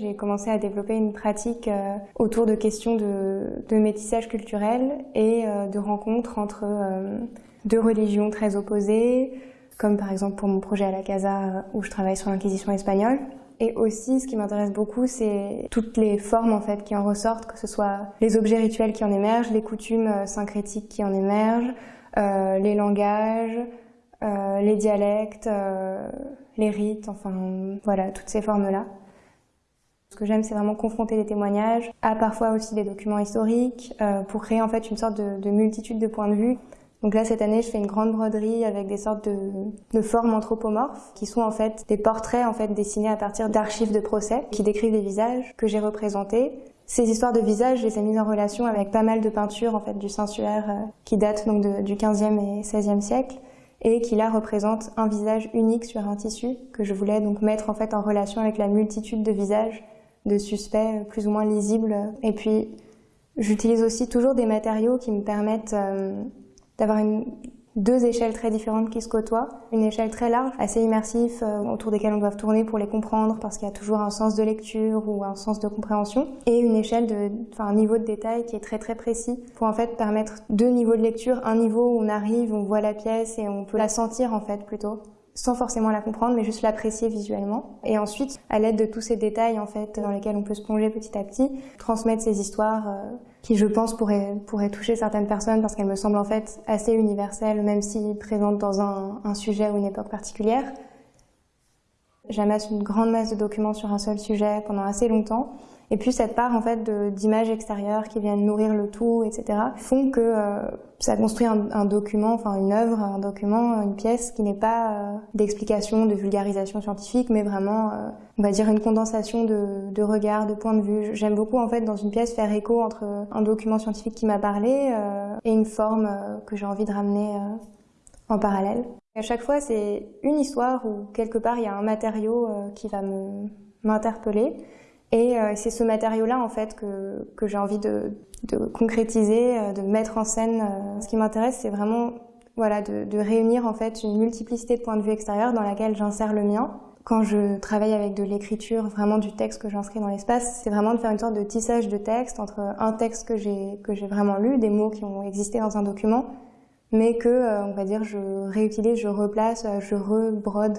J'ai commencé à développer une pratique euh, autour de questions de, métissage culturel et euh, de rencontres entre euh, deux religions très opposées, comme par exemple pour mon projet à la Casa où je travaille sur l'inquisition espagnole. Et aussi, ce qui m'intéresse beaucoup, c'est toutes les formes en fait qui en ressortent, que ce soit les objets rituels qui en émergent, les coutumes syncrétiques qui en émergent, les langages, euh, les dialectes, euh, les rites, enfin voilà, toutes ces formes-là. Ce que j'aime, c'est vraiment confronter les témoignages à parfois aussi des documents historiques euh, pour créer en fait une sorte de, de, multitude de points de vue. Donc là, cette année, je fais une grande broderie avec des sortes de, de, formes anthropomorphes qui sont en fait des portraits en fait dessinés à partir d'archives de procès qui décrivent des visages que j'ai représentés. Ces histoires de visages, je les ai mises en relation avec pas mal de peintures en fait du Saint-Suaire euh, qui datent donc du 15e et 16e siècle et qui là représente un visage unique sur un tissu que je voulais donc mettre en fait en relation avec la multitude de visages de suspects plus ou moins lisibles. Et puis, j'utilise aussi toujours des matériaux qui me permettent euh, d'avoir une, deux échelles très différentes qui se côtoient. Une échelle très large, assez immersif, euh, autour desquelles on doit tourner pour les comprendre parce qu'il y a toujours un sens de lecture ou un sens de compréhension. Et une échelle de, enfin, un niveau de détail qui est très très précis pour en fait permettre deux niveaux de lecture. Un niveau où on arrive, on voit la pièce et on peut la sentir en fait plutôt sans forcément la comprendre, mais juste l'apprécier visuellement. Et ensuite, à l'aide de tous ces détails en fait dans lesquels on peut se plonger petit à petit, transmettre ces histoires euh, qui, je pense, pourraient, pourraient toucher certaines personnes parce qu'elles me semblent en fait assez universelles, même si présentes dans un, un sujet ou une époque particulière. J'amasse une grande masse de documents sur un seul sujet pendant assez longtemps. Et puis cette part en fait d'images extérieures qui viennent nourrir le tout, etc., font que euh, ça construit un, document, enfin une œuvre, un document, une pièce qui n'est pas euh, d'explication, de vulgarisation scientifique, mais vraiment, euh, on va dire, une condensation de, de regards, de points de vue. J'aime beaucoup en fait dans une pièce faire écho entre un document scientifique qui m'a parlé et une forme que j'ai envie de ramener en parallèle. À chaque fois, c'est une histoire où quelque part il y a un matériau qui va m'interpeller. Et euh, c'est ce matériau-là en fait que, j'ai envie de, concrétiser, euh, de mettre en scène. Euh. Ce qui m'intéresse, c'est vraiment voilà, de, réunir en fait une multiplicité de points de vue extérieurs dans laquelle j'insère le mien. Quand je travaille avec de l'écriture, vraiment du texte que j'inscris dans l'espace, c'est vraiment de faire une sorte de tissage de texte entre un texte que j'ai vraiment lu, des mots qui ont existé dans un document, mais que on va dire je réutilise, je replace, je rebrode